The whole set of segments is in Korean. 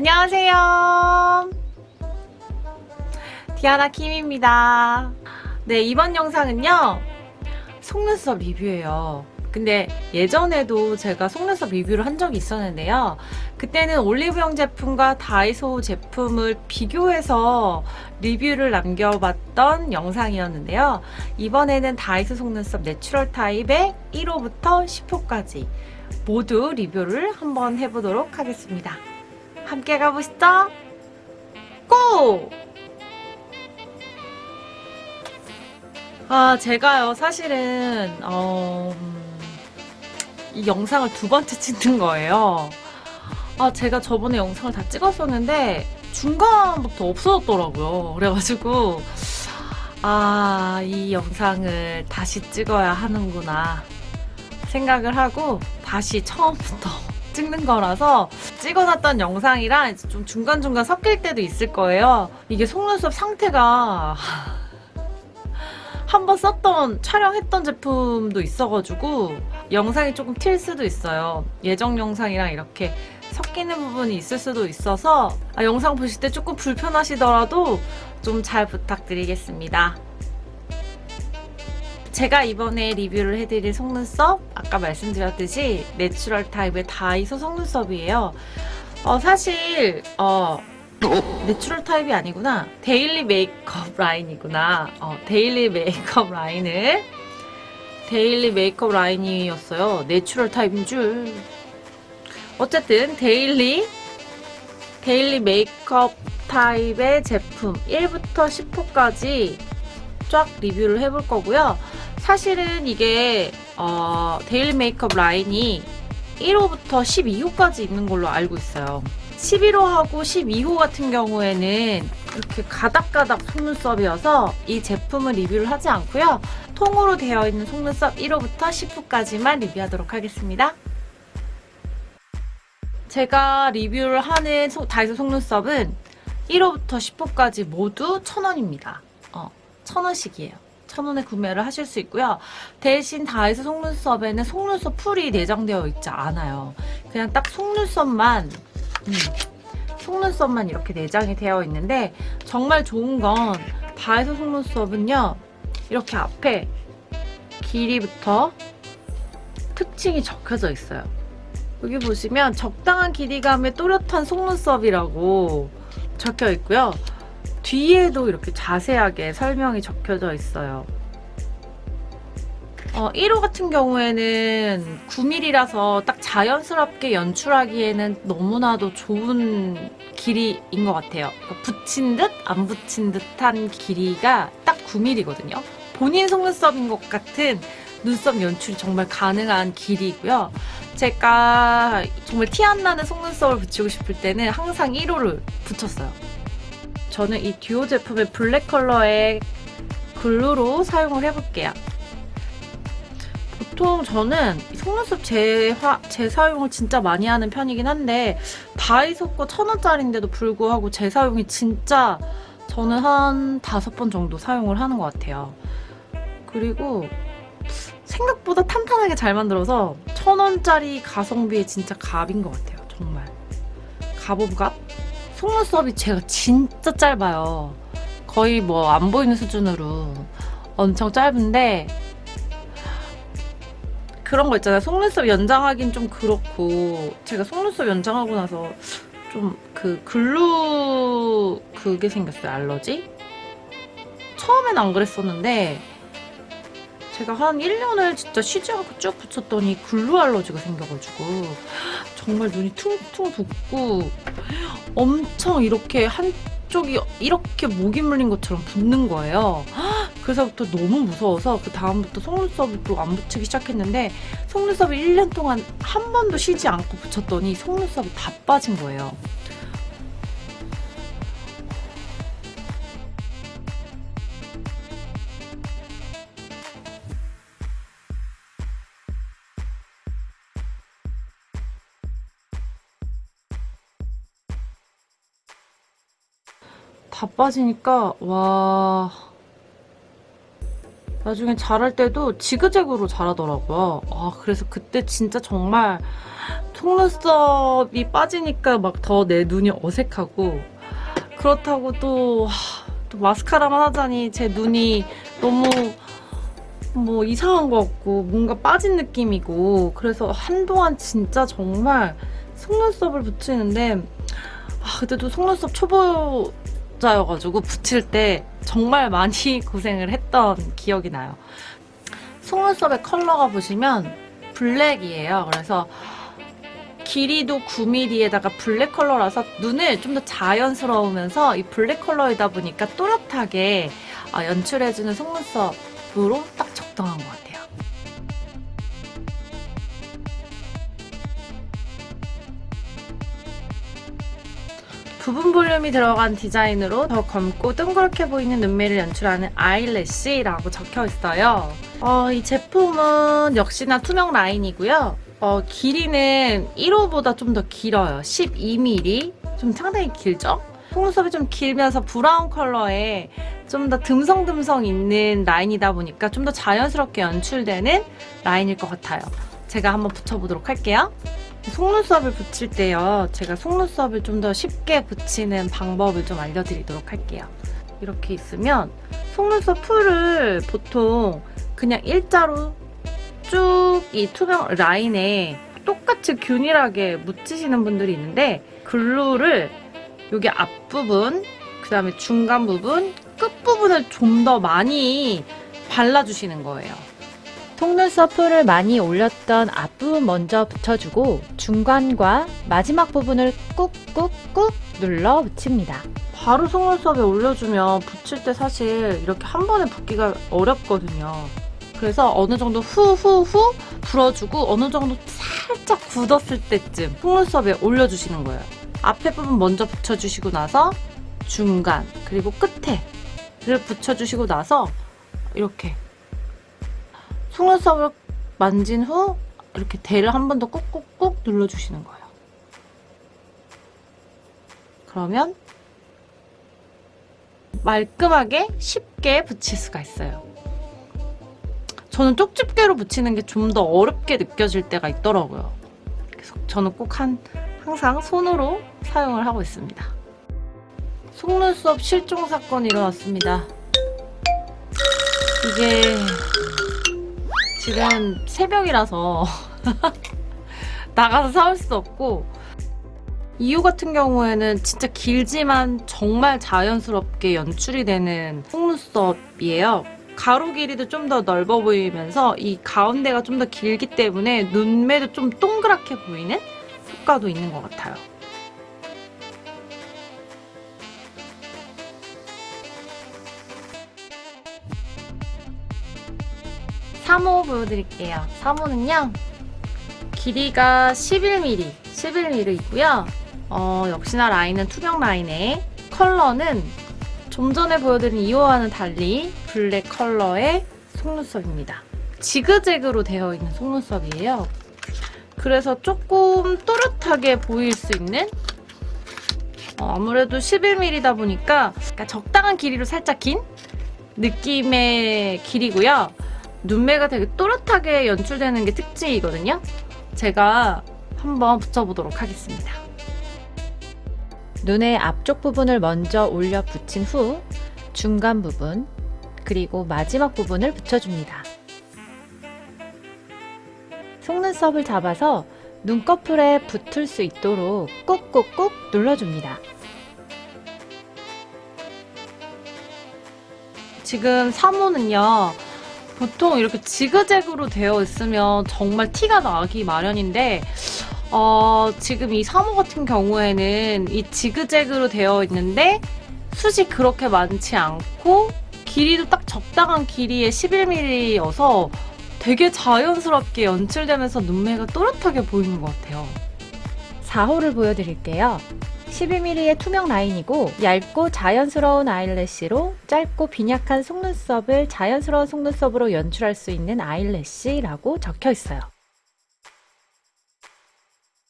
안녕하세요. 디아나 킴입니다. 네, 이번 영상은요. 속눈썹 리뷰예요. 근데 예전에도 제가 속눈썹 리뷰를 한 적이 있었는데요. 그때는 올리브영 제품과 다이소 제품을 비교해서 리뷰를 남겨봤던 영상이었는데요. 이번에는 다이소 속눈썹 내추럴 타입의 1호부터 10호까지 모두 리뷰를 한번 해보도록 하겠습니다. 함께 가보시죠. 고! 아, 제가요, 사실은, 어, 이 영상을 두 번째 찍는 거예요. 아, 제가 저번에 영상을 다 찍었었는데, 중간부터 없어졌더라고요. 그래가지고, 아, 이 영상을 다시 찍어야 하는구나. 생각을 하고, 다시 처음부터 찍는 거라서 찍어놨던 영상이랑 좀 중간중간 섞일 때도 있을 거예요. 이게 속눈썹 상태가 한번 썼던 촬영했던 제품도 있어가지고 영상이 조금 튈 수도 있어요. 예정 영상이랑 이렇게 섞이는 부분이 있을 수도 있어서 아, 영상 보실 때 조금 불편하시더라도 좀 잘 부탁드리겠습니다. 제가 이번에 리뷰를 해드릴 속눈썹 아까 말씀드렸듯이 내추럴 타입의 다이소 속눈썹이에요. 어, 사실 어, 내추럴 타입이 아니구나. daily 메이크업 라인이구나. 어, daily 메이크업 라인을 daily 메이크업 라인이었어요. 내추럴 타입인 줄. 어쨌든 daily daily 메이크업 타입의 제품 1부터 10호까지 쫙 리뷰를 해볼 거고요. 사실은 이게 어, daily 메이크업 라인이 1호부터 12호까지 있는 걸로 알고 있어요. 11호하고 12호 같은 경우에는 이렇게 가닥가닥 속눈썹이어서 이 제품을 리뷰를 하지 않고요. 통으로 되어 있는 속눈썹 1호부터 10호까지만 리뷰하도록 하겠습니다. 제가 리뷰를 하는 다이소 속눈썹은 1호부터 10호까지 모두 1000원입니다. 어, 1000원씩이에요. 1000원에 구매를 하실 수 있고요. 대신 다이소 속눈썹에는 속눈썹 풀이 내장되어 있지 않아요. 그냥 딱 속눈썹만 음, 속눈썹만 이렇게 내장이 되어 있는데 정말 좋은 건 다이소 속눈썹은요. 이렇게 앞에 길이부터 특징이 적혀져 있어요. 여기 보시면 적당한 길이감의 또렷한 속눈썹이라고 적혀 있고요. 뒤에도 이렇게 자세하게 설명이 적혀져 있어요. 어, 1호 같은 경우에는 9mm라서 딱 자연스럽게 연출하기에는 너무나도 좋은 길이인 것 같아요. 그러니까 붙인 듯 안 붙인 듯한 길이가 딱 9mm거든요. 본인 속눈썹인 것 같은 눈썹 연출이 정말 가능한 길이고요. 제가 정말 티 안 나는 속눈썹을 붙이고 싶을 때는 항상 1호를 붙였어요. 저는 이 듀오 제품의 블랙 컬러의 글루로 사용을 해볼게요. 보통 저는 속눈썹 재화, 재사용을 진짜 많이 하는 편이긴 한데 다이소 거 천원짜리인데도 불구하고 재사용이 진짜 저는 한 다섯 번 정도 사용을 하는 것 같아요. 그리고 생각보다 탄탄하게 잘 만들어서 천원짜리 가성비에 진짜 갑인 것 같아요. 정말. 갑오브 갑? 속눈썹이 제가 진짜 짧아요. 거의 뭐 안 보이는 수준으로 엄청 짧은데 그런 거 있잖아요. 속눈썹 연장하긴 좀 그렇고 제가 속눈썹 연장하고 나서 좀 그 글루 그게 생겼어요. 알러지? 처음엔 안 그랬었는데 제가 한 1년을 진짜 쉬지 않고 쭉 붙였더니 글루 알러지가 생겨가지고 정말 눈이 퉁퉁 붓고 엄청 이렇게 한쪽이 이렇게 목이 물린 것처럼 붓는 거예요. 그래서부터 너무 무서워서 그 다음부터 속눈썹을 또 안 붙이기 시작했는데 속눈썹을 1년 동안 한 번도 쉬지 않고 붙였더니 속눈썹이 다 빠진 거예요. 다 빠지니까 와 나중에 자랄 때도 지그재그로 자라더라고요. 아, 그래서 그때 진짜 정말 속눈썹이 빠지니까 막 더 내 눈이 어색하고 그렇다고 또, 하, 또 마스카라만 하자니 제 눈이 너무 뭐 이상한 것 같고 뭔가 빠진 느낌이고 그래서 한동안 진짜 정말 속눈썹을 붙이는데 아, 그때도 속눈썹 초보자여가지고 붙일 때 정말 많이 고생을 했던 기억이 나요. 속눈썹의 컬러가 보시면 블랙이에요. 그래서 길이도 9mm에다가 블랙 컬러라서 눈을 좀 더 자연스러우면서 이 블랙 컬러이다 보니까 또렷하게 어, 연출해주는 속눈썹으로 딱 적당한 것 같아요. 부분 볼륨이 들어간 디자인으로 더 검고 둥그렇게 보이는 눈매를 연출하는 아이래쉬라고 적혀 있어요. 어, 이 제품은 역시나 투명 라인이고요. 어, 길이는 1호보다 좀 더 길어요. 12mm. 좀 상당히 길죠? 속눈썹이 좀 길면서 브라운 컬러에 좀 더 듬성듬성 있는 라인이다 보니까 좀 더 자연스럽게 연출되는 라인일 것 같아요. 제가 한번 붙여보도록 할게요. 속눈썹을 붙일 때요. 제가 속눈썹을 좀 더 쉽게 붙이는 방법을 좀 알려드리도록 할게요. 이렇게 있으면 속눈썹 풀을 보통 그냥 일자로 쭉 이 투명 라인에 똑같이 균일하게 묻히시는 분들이 있는데 글루를 여기 앞부분, 그 다음에 중간 부분, 끝부분을 좀 더 많이 발라주시는 거예요. 속눈썹 풀을 많이 올렸던 앞부분 먼저 붙여주고 중간과 마지막 부분을 꾹꾹꾹 눌러 붙입니다. 바로 속눈썹에 올려주면 붙일 때 사실 이렇게 한 번에 붙기가 어렵거든요. 그래서 어느 정도 후후후 불어주고 어느 정도 살짝 굳었을 때쯤 속눈썹에 올려주시는 거예요. 앞에 부분 먼저 붙여주시고 나서 중간 그리고 끝에를 붙여주시고 나서 이렇게 속눈썹을 만진 후 이렇게 대를 한 번 더 꾹꾹꾹 눌러주시는 거예요. 그러면 말끔하게 쉽게 붙일 수가 있어요. 저는 쪽집게로 붙이는 게 좀 더 어렵게 느껴질 때가 있더라고요. 그래서 저는 꼭 한, 항상 손으로 사용을 하고 있습니다. 속눈썹 실종 사건이 일어났습니다. 이게 지금 새벽이라서 나가서 사올 수 없고 이유 같은 경우에는 진짜 길지만 정말 자연스럽게 연출이 되는 속눈썹이에요. 가로 길이도 좀 더 넓어 보이면서 이 가운데가 좀 더 길기 때문에 눈매도 좀 동그랗게 보이는 효과도 있는 것 같아요. 삼호 보여드릴게요. 3호는요. 길이가 11mm, 11mm 있고요. 어, 역시나 라인은 투명 라인에 컬러는 좀 전에 보여드린 2호와는 달리 블랙 컬러의 속눈썹입니다. 지그재그로 되어 있는 속눈썹이에요. 그래서 조금 또렷하게 보일 수 있는 어, 아무래도 11mm다 보니까 적당한 길이로 살짝 긴 느낌의 길이고요. 눈매가 되게 또렷하게 연출되는 게 특징이거든요. 제가 한번 붙여보도록 하겠습니다. 눈의 앞쪽 부분을 먼저 올려 붙인 후 중간 부분 그리고 마지막 부분을 붙여줍니다. 속눈썹을 잡아서 눈꺼풀에 붙을 수 있도록 꾹꾹꾹 눌러줍니다. 지금 3호는요. 보통 이렇게 지그재그로 되어 있으면 정말 티가 나기 마련인데 어, 지금 이 3호 같은 경우에는 이 지그재그로 되어 있는데 숱이 그렇게 많지 않고 길이도 딱 적당한 길이의 11mm여서 되게 자연스럽게 연출되면서 눈매가 또렷하게 보이는 것 같아요. 4호를 보여드릴게요. 12mm의 투명 라인이고 얇고 자연스러운 eyelash로 짧고 빈약한 속눈썹을 자연스러운 속눈썹으로 연출할 수 있는 eyelash라고 적혀 있어요.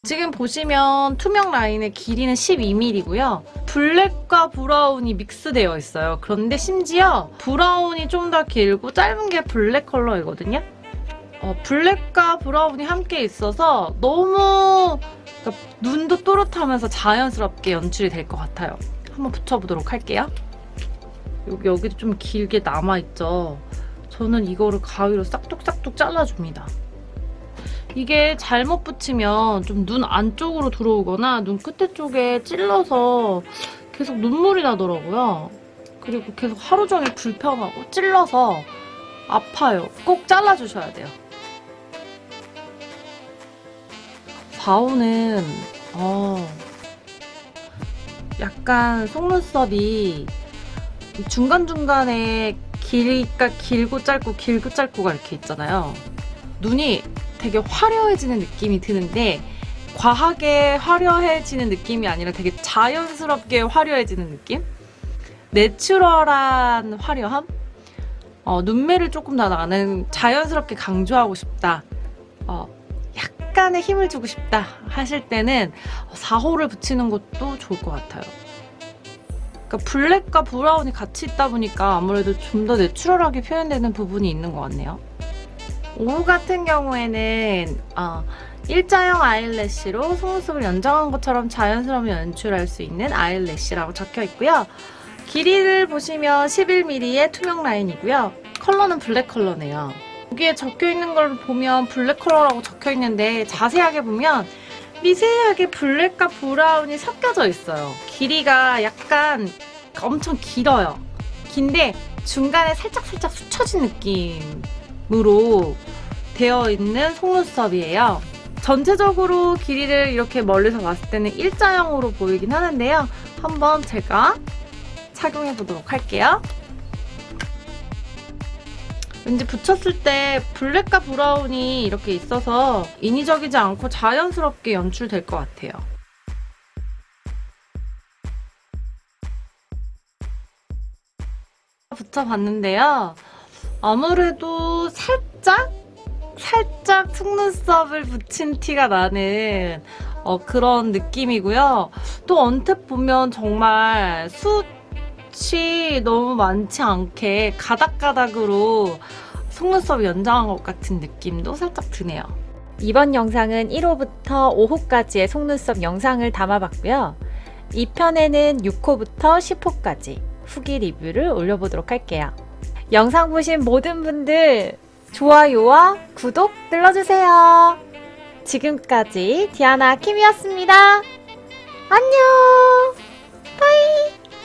지금 보시면 투명 라인의 길이는 12mm고요. 블랙과 브라운이 믹스되어 있어요. 그런데 심지어 브라운이 좀 더 길고 짧은 게 블랙 컬러이거든요. 어, 블랙과 브라운이 함께 있어서 너무 그러니까 눈도 또렷하면서 자연스럽게 연출이 될 것 같아요. 한번 붙여보도록 할게요. 여기, 여기도 좀 길게 남아있죠. 저는 이거를 가위로 싹둑싹둑 잘라줍니다. 이게 잘못 붙이면 좀 눈 안쪽으로 들어오거나 눈 끝에 쪽에 찔러서 계속 눈물이 나더라고요. 그리고 계속 하루 종일 불편하고 찔러서 아파요. 꼭 잘라주셔야 돼요. 4호는 어, 약간 속눈썹이 중간중간에 길이가 길고 짧고 길고 짧고가 이렇게 있잖아요. 눈이 되게 화려해지는 느낌이 드는데 과하게 화려해지는 느낌이 아니라 되게 자연스럽게 화려해지는 느낌? 내추럴한 화려함? 어, 눈매를 조금 더 나는 자연스럽게 강조하고 싶다. 어, 약간의 힘을 주고 싶다 하실 때는 4호를 붙이는 것도 좋을 것 같아요. 그러니까 블랙과 브라운이 같이 있다 보니까 아무래도 좀 더 내추럴하게 표현되는 부분이 있는 것 같네요. 5호 같은 경우에는 어, 일자형 eyelash로 속눈썹을 연장한 것처럼 자연스러움을 연출할 수 있는 eyelash라고 적혀 있고요. 길이를 보시면 11mm의 투명 라인이고요. 컬러는 블랙 컬러네요. 여기에 적혀 있는 걸 보면 블랙 컬러라고 적혀 있는데 자세하게 보면 미세하게 블랙과 브라운이 섞여져 있어요. 길이가 약간 엄청 길어요. 긴데 중간에 살짝살짝 숱 쳐진 느낌으로 되어 있는 속눈썹이에요. 전체적으로 길이를 이렇게 멀리서 봤을 때는 일자형으로 보이긴 하는데요. 한번 제가 착용해 보도록 할게요. 왠지 붙였을 때 블랙과 브라운이 이렇게 있어서 인위적이지 않고 자연스럽게 연출될 것 같아요. 붙여봤는데요. 아무래도 살짝 살짝 속눈썹을 붙인 티가 나는 어, 그런 느낌이고요. 또 언뜻 보면 정말 숱이 너무 많지 않게 가닥가닥으로 속눈썹 연장한 것 같은 느낌도 살짝 드네요. 이번 영상은 1호부터 5호까지의 속눈썹 영상을 담아봤고요. 2편에는 6호부터 10호까지 후기 리뷰를 올려보도록 할게요. 영상 보신 모든 분들 좋아요와 구독 눌러주세요. 지금까지 디아나 킴이었습니다. 안녕! 바이!